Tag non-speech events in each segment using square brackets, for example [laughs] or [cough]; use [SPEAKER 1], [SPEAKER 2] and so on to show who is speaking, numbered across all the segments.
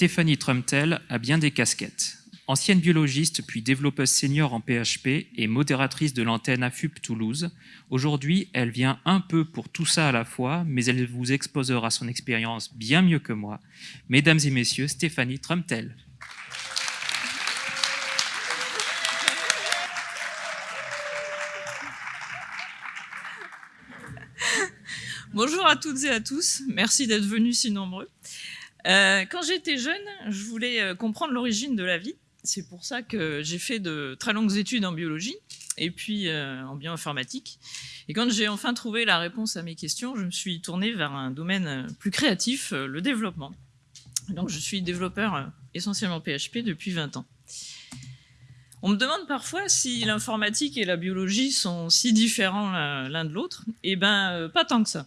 [SPEAKER 1] Stéphanie Trumtel a bien des casquettes. Ancienne biologiste puis développeuse senior en PHP et modératrice de l'antenne AFUP Toulouse, aujourd'hui elle vient un peu pour tout ça à la fois, mais elle vous exposera son expérience bien mieux que moi. Mesdames et messieurs, Stéphanie Trumtel.
[SPEAKER 2] Bonjour à toutes et à tous, merci d'être venus si nombreux. Euh, quand j'étais jeune, je voulais euh, comprendre l'origine de la vie. C'est pour ça que j'ai fait de très longues études en biologie et puis euh, en bioinformatique. Et quand j'ai enfin trouvé la réponse à mes questions, je me suis tournée vers un domaine plus créatif, le développement. Donc je suis développeur essentiellement PHP depuis 20 ans. On me demande parfois si l'informatique et la biologie sont si différents l'un de l'autre. Eh bien, pas tant que ça.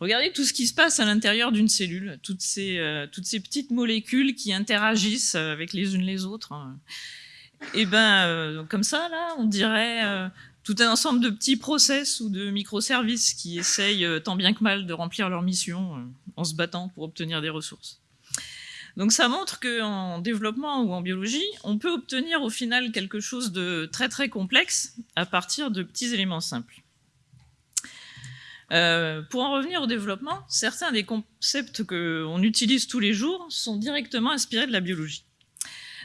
[SPEAKER 2] Regardez tout ce qui se passe à l'intérieur d'une cellule, toutes ces, euh, toutes ces petites molécules qui interagissent avec les unes les autres. Et eh ben, euh, comme ça, là, on dirait euh, tout un ensemble de petits process ou de microservices qui essayent tant bien que mal de remplir leur mission en se battant pour obtenir des ressources. Donc ça montre qu'en développement ou en biologie, on peut obtenir au final quelque chose de très très complexe à partir de petits éléments simples. Euh, pour en revenir au développement, certains des concepts qu'on utilise tous les jours sont directement inspirés de la biologie.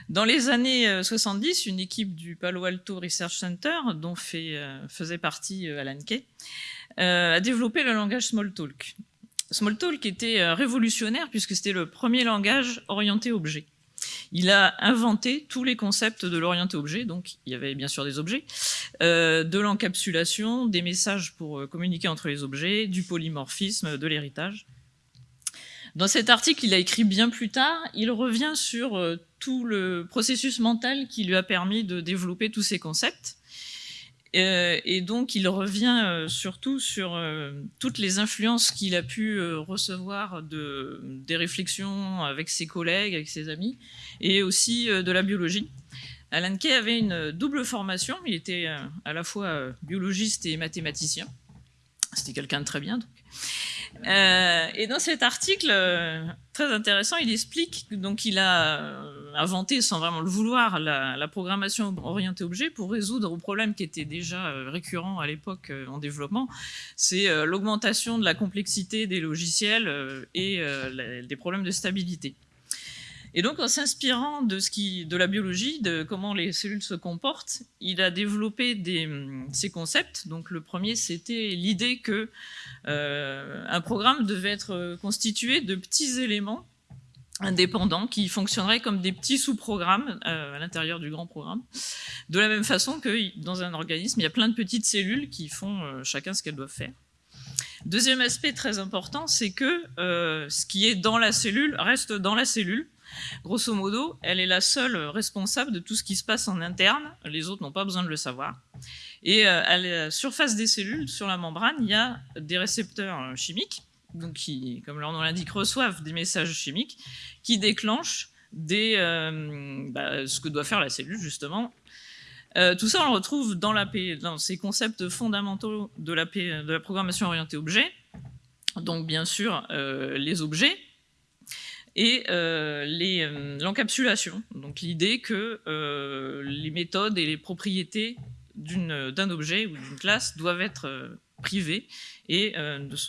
[SPEAKER 2] Dans les années 70, euh, une équipe du Palo Alto Research Center, dont euh, faisait partie Alan Kay, a développé le langage Smalltalk. Smalltalk était révolutionnaire puisque c'était le premier langage orienté objet. Il a inventé tous les concepts de l'orienté objet, donc il y avait bien sûr des objets, euh, de l'encapsulation, des messages pour euh, communiquer entre les objets, du polymorphisme, de l'héritage. Dans cet article, il a écrit bien plus tard, il revient sur euh, tout le processus mental qui lui a permis de développer tous ces concepts. Euh, et donc, il revient euh, surtout sur euh, toutes les influences qu'il a pu recevoir de, des réflexions avec ses collègues, avec ses amis, et aussi de la biologie. Alan Kay avait une double formation, il était à la fois biologiste et mathématicien. C'était quelqu'un de très bien. Et dans cet article très intéressant, il explique donc il a inventé sans vraiment le vouloir la, programmation orientée objet pour résoudre un problème qui était déjà récurrent à l'époque en développement, c'est l'augmentation de la complexité des logiciels et des problèmes de stabilité. Et donc, en s'inspirant de, de la biologie, de comment les cellules se comportent, il a développé des, ces concepts. Donc, le premier, c'était l'idée que euh, un programme devait être constitué de petits éléments indépendants qui fonctionneraient comme des petits sous-programmes euh, à l'intérieur du grand programme. De la même façon que dans un organisme, il y a plein de petites cellules qui font euh, chacun ce qu'elles doivent faire. Deuxième aspect très important, c'est que ce qui est dans la cellule reste dans la cellule Grosso modo, elle est la seule responsable de tout ce qui se passe en interne, les autres n'ont pas besoin de le savoir. Et euh, à la surface des cellules, sur la membrane, il y a des récepteurs euh, chimiques, donc qui, comme leur nom l'indique, reçoivent des messages chimiques qui déclenchent euh, bah, ce que doit faire la cellule, justement. tout ça, on le retrouve dans, ces concepts fondamentaux de la, programmation orientée objet. Donc, bien sûr, les objets, et euh, euh, l'encapsulation, donc l'idée que euh, les méthodes et les propriétés d'un objet ou d'une classe doivent être privées et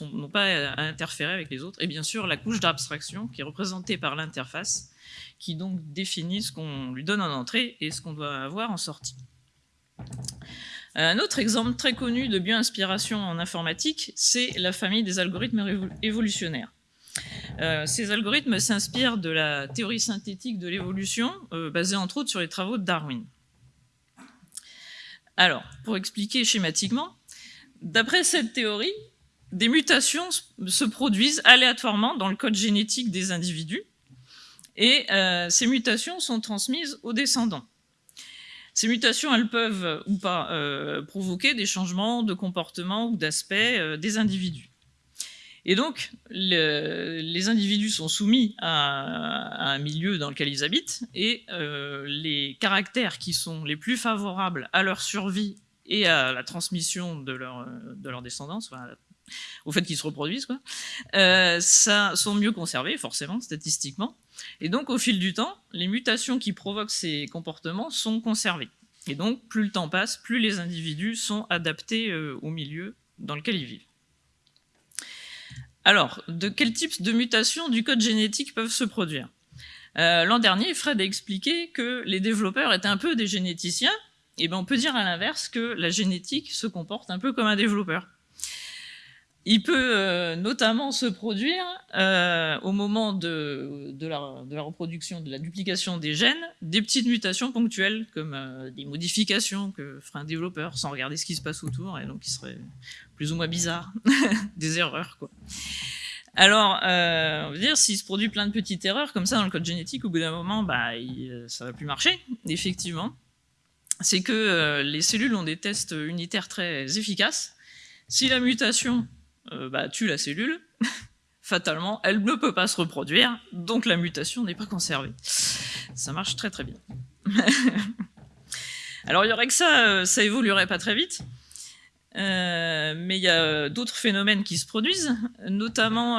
[SPEAKER 2] n'ont pas à interférer avec les autres. Et bien sûr, la couche d'abstraction qui est représentée par l'interface, qui donc définit ce qu'on lui donne en entrée et ce qu'on doit avoir en sortie. Un autre exemple très connu de bioinspiration en informatique, c'est la famille des algorithmes évolutionnaires. Euh, ces algorithmes s'inspirent de la théorie synthétique de l'évolution, euh, basée entre autres sur les travaux de Darwin. Alors, pour expliquer schématiquement, d'après cette théorie, des mutations se produisent aléatoirement dans le code génétique des individus, et euh, ces mutations sont transmises aux descendants. Ces mutations, elles peuvent ou pas provoquer des changements de comportement ou d'aspect des individus. Et donc, les individus sont soumis à, un milieu dans lequel ils habitent, et euh, les caractères qui sont les plus favorables à leur survie et à la transmission de leur, leur descendance, au fait qu'ils se reproduisent, euh, ça, sont mieux conservés, forcément, statistiquement. Et donc, au fil du temps, les mutations qui provoquent ces comportements sont conservées. Et donc, plus le temps passe, plus les individus sont adaptés euh, au milieu dans lequel ils vivent. Alors, de quels types de mutations du code génétique peuvent se produire? Euh, L'an dernier, Fred a expliqué que les développeurs étaient un peu des généticiens, et ben on peut dire à l'inverse que la génétique se comporte un peu comme un développeur. Il peut euh, notamment se produire euh, au moment de, la, reproduction, de la duplication des gènes, des petites mutations ponctuelles, comme euh, des modifications que ferait un développeur sans regarder ce qui se passe autour, et donc qui serait plus ou moins bizarre, [laughs] des erreurs. quoi. Alors, on veut dire, s'il se produit plein de petites erreurs comme ça dans le code génétique, au bout d'un moment, bah, ça ne va plus marcher, effectivement. C'est que les cellules ont des tests unitaires très efficaces. Si la mutation euh, bah, tue la cellule, [laughs] fatalement, elle ne peut pas se reproduire, donc la mutation n'est pas conservée. Ça marche très très bien. [laughs] Alors il y aurait que ça, euh, ça évoluerait pas très vite, euh, mais il y a d'autres phénomènes qui se produisent, notamment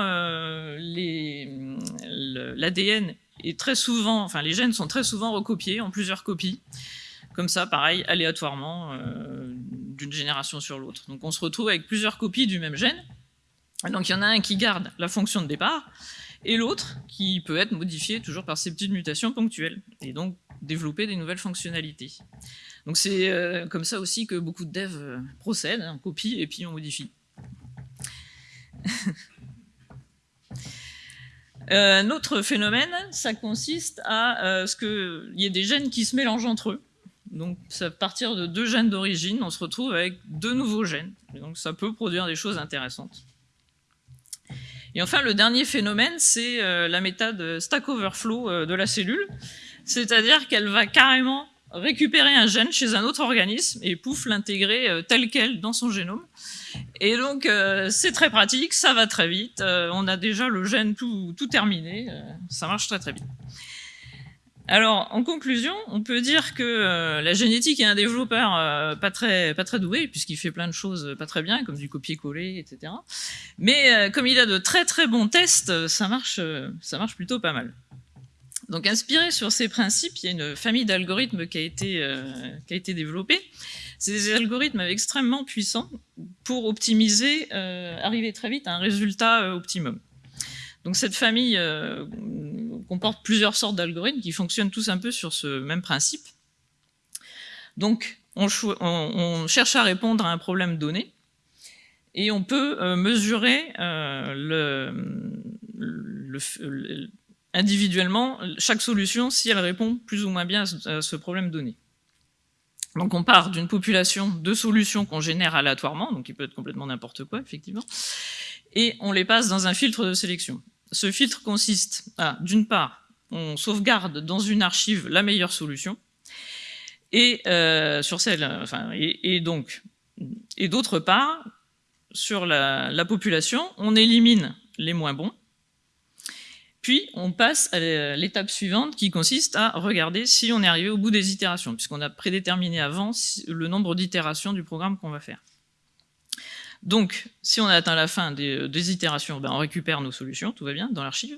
[SPEAKER 2] l'ADN est très souvent, enfin les gènes sont très souvent recopiés en plusieurs copies, comme ça, pareil, aléatoirement, d'une génération sur l'autre. Donc on se retrouve avec plusieurs copies du même gène, donc il y en a un qui garde la fonction de départ, et l'autre qui peut être modifié toujours par ces petites mutations ponctuelles, et donc développer des nouvelles fonctionnalités. Donc c'est euh, comme ça aussi que beaucoup de devs euh, procèdent, on copie et puis on modifie. [laughs] Euh, un autre phénomène, ça consiste à ce qu'il y ait des gènes qui se mélangent entre eux. Donc à partir de deux gènes d'origine, on se retrouve avec deux nouveaux gènes. donc ça peut produire des choses intéressantes. Et enfin, le dernier phénomène, c'est euh, la méthode Stack Overflow euh, de la cellule, c'est-à-dire qu'elle va carrément récupérer un gène chez un autre organisme et pouf, l'intégrer euh, tel quel dans son génome. Et donc, c'est très pratique, ça va très vite, on a déjà le gène tout, tout terminé, ça marche très très vite. Alors, en conclusion, on peut dire que euh, la génétique est un développeur euh, pas, très, doué, puisqu'il fait plein de choses pas très bien, comme du copier-coller, etc. Mais euh, comme il a de très bons tests, ça marche, plutôt pas mal. Donc, inspiré sur ces principes, il y a une famille d'algorithmes qui, a été, qui a été développée. C'est des algorithmes extrêmement puissants pour optimiser, arriver très vite à un résultat optimum. Donc cette famille euh, comporte plusieurs sortes d'algorithmes qui fonctionnent tous un peu sur ce même principe. Donc on, cherche à répondre à un problème donné et on peut euh, mesurer euh, individuellement chaque solution si elle répond plus ou moins bien à ce problème donné. Donc on part d'une population de solutions qu'on génère aléatoirement, donc il peut être complètement n'importe quoi, effectivement, et on les passe dans un filtre de sélection. Ce filtre consiste à, d'une part, on sauvegarde dans une archive la meilleure solution, et euh, sur celle, et, donc, et d'autre part, sur la, population, on élimine les moins bons, puis on passe à l'étape suivante qui consiste à regarder si on est arrivé au bout des itérations, puisqu'on a prédéterminé avant le nombre d'itérations du programme qu'on va faire. Donc, si on a atteint la fin des, itérations, ben, on récupère nos solutions, tout va bien, dans l'archive.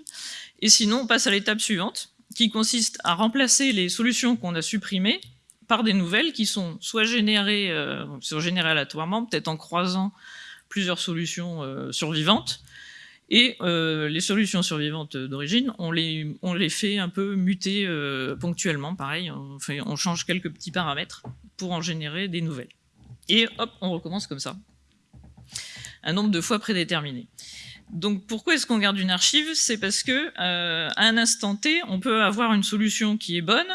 [SPEAKER 2] Et sinon, on passe à l'étape suivante, qui consiste à remplacer les solutions qu'on a supprimées par des nouvelles qui sont soit générées, euh, aléatoirement, peut-être en croisant plusieurs solutions euh, survivantes, et euh, les solutions survivantes d'origine, on les, fait un peu muter euh, ponctuellement, pareil, on change quelques petits paramètres pour en générer des nouvelles. Et hop, on recommence comme ça un nombre de fois prédéterminé. Donc pourquoi est-ce qu'on garde une archive? C'est parce que euh, à un instant T, on peut avoir une solution qui est bonne,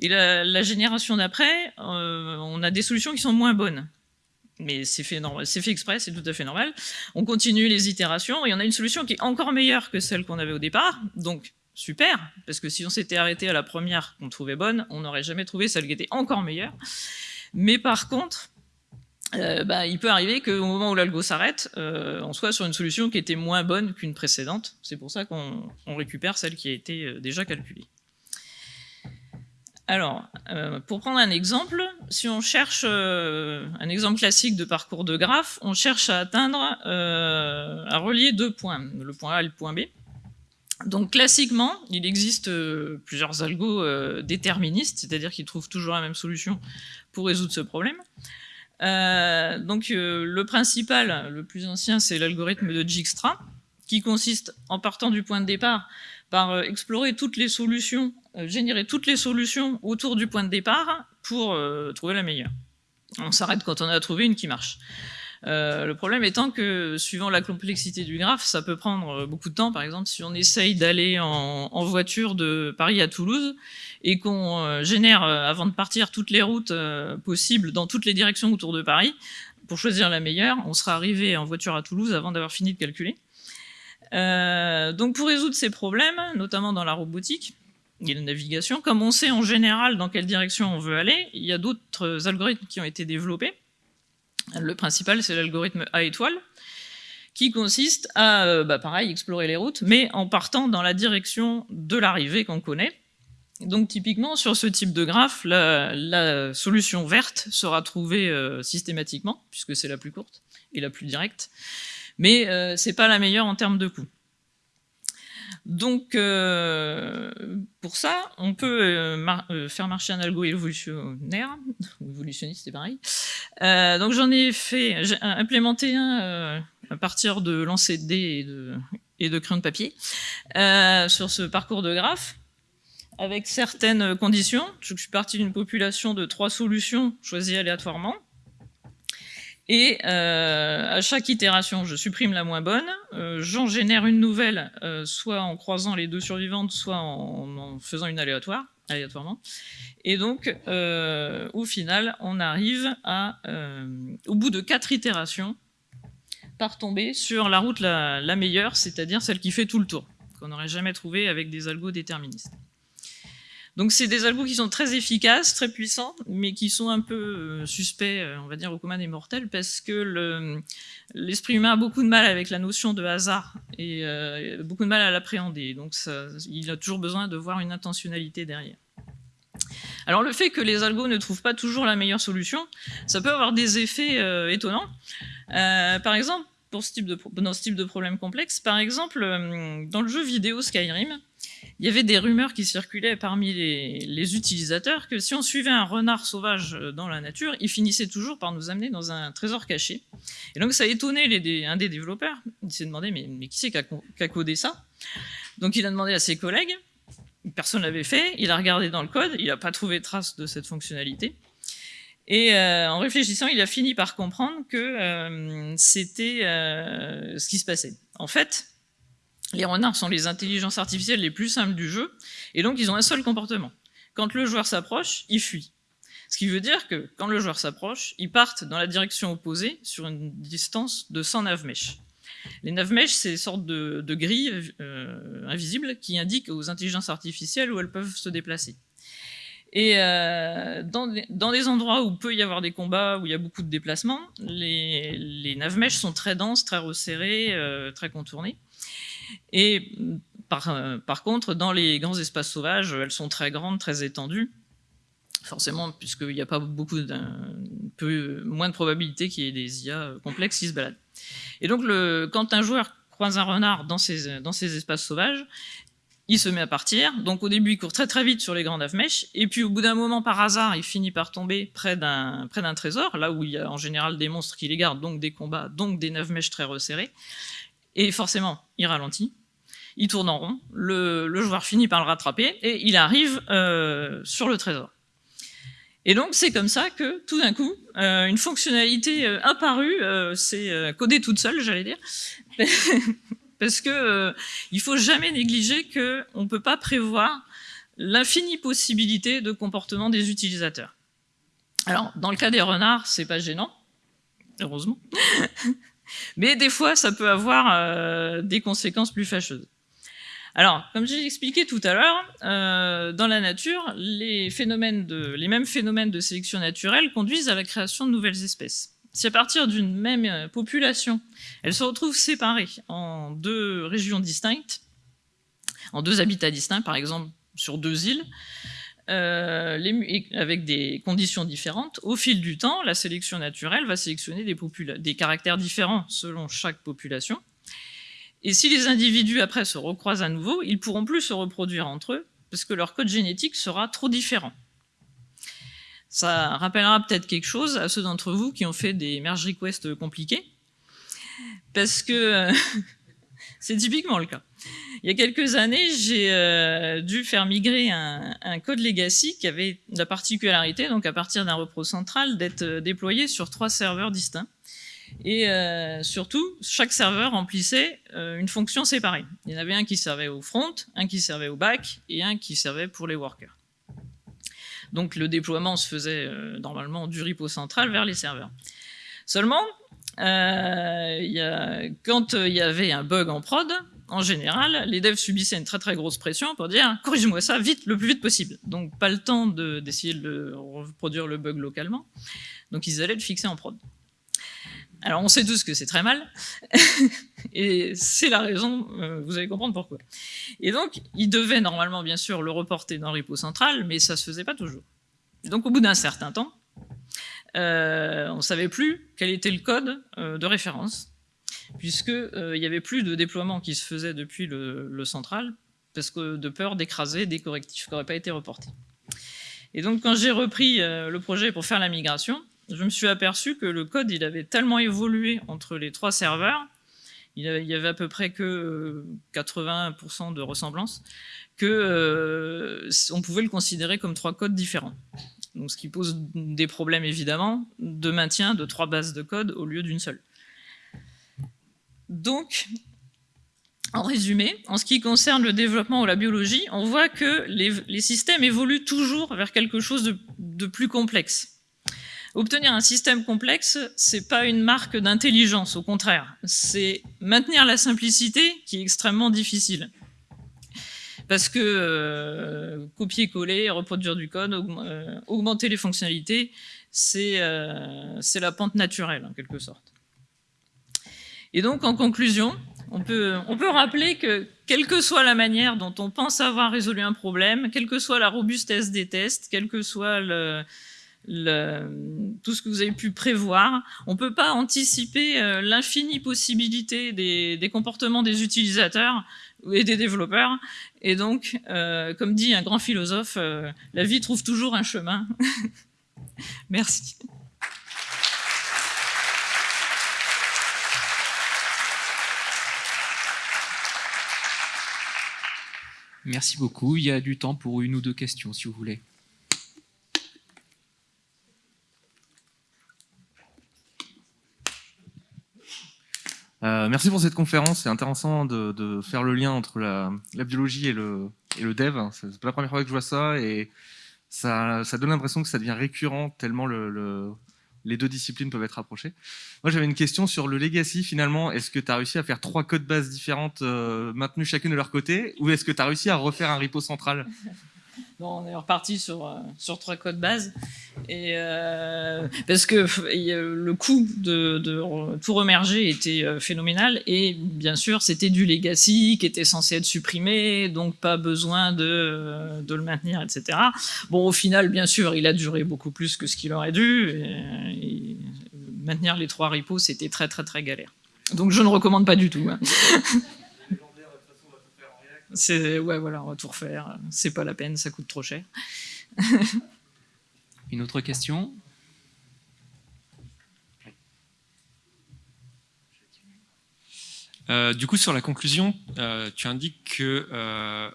[SPEAKER 2] et la, génération d'après, euh, on a des solutions qui sont moins bonnes. Mais c'est fait, fait exprès, c'est tout à fait normal. On continue les itérations, et on a une solution qui est encore meilleure que celle qu'on avait au départ, donc super, parce que si on s'était arrêté à la première qu'on trouvait bonne, on n'aurait jamais trouvé celle qui était encore meilleure. Mais par contre, euh, bah, il peut arriver qu'au moment où l'algo s'arrête, euh, on soit sur une solution qui était moins bonne qu'une précédente. C'est pour ça qu'on récupère celle qui a été euh, déjà calculée. Alors, pour prendre un exemple, si on cherche un exemple classique de parcours de graphe, on cherche à atteindre, à relier deux points, le point A et le point B. Donc classiquement, il existe plusieurs algos déterministes, c'est-à-dire qu'ils trouvent toujours la même solution pour résoudre ce problème. Euh, donc le principal, le plus ancien, c'est l'algorithme de Dijkstra, qui consiste, en partant du point de départ, par explorer toutes les solutions, générer toutes les solutions autour du point de départ pour trouver la meilleure. On s'arrête quand on a trouvé une qui marche. Euh, le problème étant que, suivant la complexité du graphe, ça peut prendre euh, beaucoup de temps. Par exemple, si on essaye d'aller en, voiture de Paris à Toulouse et qu'on euh, génère, avant de partir, toutes les routes possibles dans toutes les directions autour de Paris, pour choisir la meilleure, on sera arrivé en voiture à Toulouse avant d'avoir fini de calculer. donc pour résoudre ces problèmes, notamment dans la robotique, et la navigation, comme on sait en général dans quelle direction on veut aller, il y a d'autres algorithmes qui ont été développés. Le principal, c'est l'algorithme A étoile, qui consiste à, euh, bah, pareil, explorer les routes, mais en partant dans la direction de l'arrivée qu'on connaît. Donc typiquement, sur ce type de graphe, la, solution verte sera trouvée euh, systématiquement, puisque c'est la plus courte et la plus directe, mais euh, ce n'est pas la meilleure en termes de coût. Donc, euh, pour ça, on peut euh, euh, faire marcher un algo évolutionnaire, ou évolutionniste, c'est pareil. donc, j'en ai fait, j'ai implémenté un à partir de lancer de dés et de, et de crayon de papier sur ce parcours de graphe avec certaines conditions. Je suis parti d'une population de trois solutions choisies aléatoirement. Et euh, à chaque itération, je supprime la moins bonne, euh, j'en génère une nouvelle, euh, soit en croisant les deux survivantes, soit en, faisant une aléatoire, aléatoirement. Et donc, au final, on arrive à, au bout de quatre itérations, par tomber sur la route la, meilleure, c'est-à-dire celle qui fait tout le tour, qu'on n'aurait jamais trouvé avec des algos déterministes. Donc c'est des algos qui sont très efficaces, très puissants, mais qui sont un peu euh, suspects, euh, on va dire, au commun des mortels, parce que l'esprit humain a beaucoup de mal avec la notion de hasard, et euh, beaucoup de mal à l'appréhender, donc il a toujours besoin de voir une intentionnalité derrière. Alors le fait que les algos ne trouvent pas toujours la meilleure solution, ça peut avoir des effets étonnants. par exemple, pour dans ce type de problème complexe, par exemple, dans le jeu vidéo Skyrim, il y avait des rumeurs qui circulaient parmi les, utilisateurs que si on suivait un renard sauvage euh, dans la nature, il finissait toujours par nous amener dans un trésor caché. Et donc ça a étonné un des développeurs. Il s'est demandé mais, mais qui c'est qui a, codé ça? Donc il a demandé à ses collègues. Personne ne l'avait fait. Il a regardé dans le code. Il n'a pas trouvé trace de cette fonctionnalité. Et euh, en réfléchissant, il a fini par comprendre que euh, c'était ce qui se passait. En fait, les renards sont les intelligences artificielles les plus simples du jeu, et donc ils ont un seul comportement. Quand le joueur s'approche, il fuit. Ce qui veut dire que quand le joueur s'approche, ils partent dans la direction opposée sur une distance de 100 navmèches. Les navmèches, c'est une sorte de, grilles euh, invisibles qui indiquent aux intelligences artificielles où elles peuvent se déplacer. Et euh, dans, des, endroits où peut y avoir des combats, où il y a beaucoup de déplacements, les, les navmèches sont très denses, très resserrées, euh, très contournées. Et euh, par, contre, dans les grands espaces sauvages, elles sont très grandes, très étendues, forcément, puisqu'il n'y a pas beaucoup, peu moins de probabilité qu'il y ait des IA complexes qui se baladent. Et donc, quand un joueur croise un renard dans ces, dans ces espaces sauvages, il se met à partir. Donc au début, il court très très vite sur les grandes mèches, et puis au bout d'un moment, par hasard, il finit par tomber près d'un trésor, là où il y a en général des monstres qui les gardent, donc des combats, donc des mèches très resserrés. Et forcément, il ralentit, il tourne en rond, le, joueur finit par le rattraper, et il arrive euh, sur le trésor. Et donc c'est comme ça que tout d'un coup, euh, une fonctionnalité euh, apparue, c'est codée toute seule, j'allais dire, [laughs] parce que il faut jamais négliger qu'on ne peut pas prévoir l'infinie possibilité de comportement des utilisateurs. Alors, dans le cas des renards, c'est pas gênant, heureusement. [laughs] Mais des fois, ça peut avoir euh, des conséquences plus fâcheuses. Alors, comme j'ai expliqué tout à l'heure, euh, dans la nature, les, les mêmes phénomènes de sélection naturelle conduisent à la création de nouvelles espèces. Si à partir d'une même euh, population, elles se retrouvent séparées en deux régions distinctes, en deux habitats distincts, par exemple sur deux îles, euh, avec des conditions différentes, au fil du temps, la sélection naturelle va sélectionner des, caractères différents selon chaque population. Et si les individus après se recroisent à nouveau, ils pourront plus se reproduire entre eux parce que leur code génétique sera trop différent. Ça rappellera peut-être quelque chose à ceux d'entre vous qui ont fait des merge requests compliqués, parce que [laughs] c'est typiquement le cas. Il y a quelques années, j'ai euh, dû faire migrer un, code legacy qui avait la particularité, donc à partir d'un repro central, d'être euh, déployé sur trois serveurs distincts. Et euh, surtout, chaque serveur remplissait une fonction séparée. Il y en avait un qui servait au front, un qui servait au back et un qui servait pour les workers. Donc le déploiement se faisait normalement du repo central vers les serveurs. Seulement, quand il y avait un bug en prod, en général, les devs subissaient une très très grosse pression pour dire « corrige-moi ça vite, le plus vite possible ». Donc pas le temps d'essayer de, reproduire le bug localement, donc ils allaient le fixer en prod. Alors on sait tous que c'est très mal, [laughs] et c'est la raison, euh, vous allez comprendre pourquoi. Et donc, ils devaient normalement bien sûr le reporter dans repo central, mais ça se faisait pas toujours. Donc au bout d'un certain temps, euh, on ne savait plus quel était le code euh, de référence, puisqu'il euh, n'y avait plus de déploiement qui se faisait depuis le, central, parce que de peur d'écraser des correctifs qui n'auraient pas été reportés. Et donc quand j'ai repris le projet pour faire la migration, je me suis aperçu que le code il avait tellement évolué entre les trois serveurs, il y avait à peu près que 80% de ressemblance, que on pouvait le considérer comme trois codes différents donc ce qui pose des problèmes évidemment de maintien de trois bases de code au lieu d'une seule. Donc, en résumé, en ce qui concerne le développement ou la biologie, on voit que les, systèmes évoluent toujours vers quelque chose de, plus complexe. Obtenir un système complexe, c'est pas une marque d'intelligence, au contraire. C'est maintenir la simplicité qui est extrêmement difficile parce que euh, copier-coller, reproduire du code, euh, augmenter les fonctionnalités, euh, c'est la pente naturelle en quelque sorte. Et donc en conclusion, on peut, on peut rappeler que quelle que soit la manière dont on pense avoir résolu un problème, quelle que soit la robustesse des tests, quel que soit tout ce que vous avez pu prévoir. On ne peut pas anticiper l'infinie possibilité des, des, comportements des utilisateurs et des développeurs. Et donc, euh, comme dit un grand philosophe, euh, la vie trouve toujours un chemin. [laughs] Merci.
[SPEAKER 1] Merci beaucoup. Il y a du temps pour une ou deux questions, si vous voulez.
[SPEAKER 3] Euh, merci pour cette conférence. C'est intéressant de, faire le lien entre la, biologie et le, et le dev. C'est pas la première fois que je vois ça et ça, donne l'impression que ça devient récurrent tellement les deux disciplines peuvent être approchées. Moi, j'avais une question sur le legacy finalement. Est-ce que tu as réussi à faire trois codes bases différentes euh, maintenues chacune de leur côté ou est-ce que tu as réussi à refaire un repo central? [laughs]
[SPEAKER 2] on est reparti sur, euh, sur trois codes bases. Et euh, parce que le coût de, tout remerger était euh, phénoménal et bien sûr c'était du legacy qui était censé être supprimé, donc pas besoin de, de, le maintenir, etc. Bon, au final, bien sûr, il a duré beaucoup plus que ce qu'il aurait dû. Et, maintenir les trois repos, c'était très très très galère. Donc je ne recommande pas du tout. Hein. [laughs] C'est ouais voilà, on va tout refaire. C'est pas la peine, ça coûte trop cher.
[SPEAKER 1] Une autre question?
[SPEAKER 4] Euh, du coup, sur la conclusion, euh, tu indiques que, euh,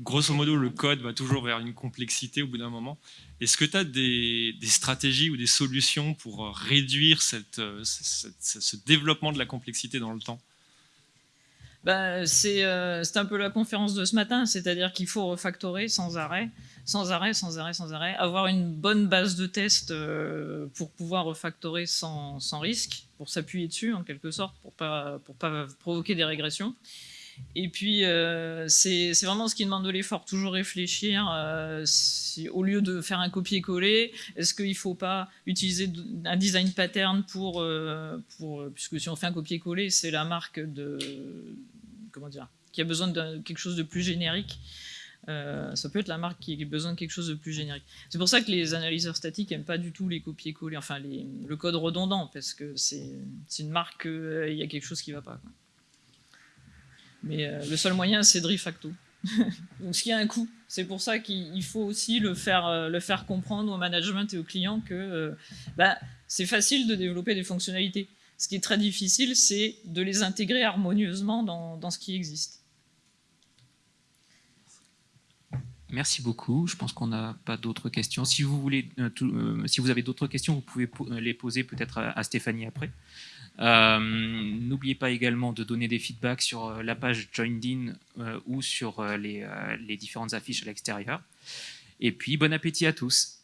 [SPEAKER 4] grosso modo, le code va toujours vers une complexité au bout d'un moment. Est-ce que tu as des, stratégies ou des solutions pour réduire cette, ce développement de la complexité dans le temps?
[SPEAKER 2] Bah, euh, c'est un peu la conférence de ce matin, c'est-à-dire qu'il faut refactorer sans arrêt, sans arrêt, sans arrêt, sans arrêt, avoir une bonne base de test euh, pour pouvoir refactorer sans, risque, pour s'appuyer dessus en quelque sorte, pour pas, pas provoquer des régressions. Et puis, euh, c'est vraiment ce qui demande de l'effort, toujours réfléchir, au lieu de faire un copier-coller, est-ce qu'il ne faut pas utiliser un design pattern pour, puisque si on fait un copier-coller, c'est la marque de, qui a besoin de quelque chose de plus générique. Euh, ça peut être la marque qui a besoin de quelque chose de plus générique. C'est pour ça que les analyseurs statiques n'aiment pas du tout les copier-coller, enfin le code redondant, parce que c'est une marque euh, y a quelque chose qui ne va pas. Mais euh, le seul moyen, c'est de refacto. [laughs] Donc, ce qui a un coût. C'est pour ça qu'il faut aussi le faire, comprendre au management et aux clients que bah, c'est facile de développer des fonctionnalités. Ce qui est très difficile, c'est de les intégrer harmonieusement dans, ce qui existe.
[SPEAKER 1] Merci beaucoup. Je pense qu'on n'a pas d'autres questions. Si vous, euh, euh, avez d'autres questions, vous pouvez po les poser peut-être à, Stéphanie après. Euh, N'oubliez pas également de donner des feedbacks sur euh, la page JoinedIn euh, ou sur les différentes affiches à l'extérieur. Et puis, bon appétit à tous.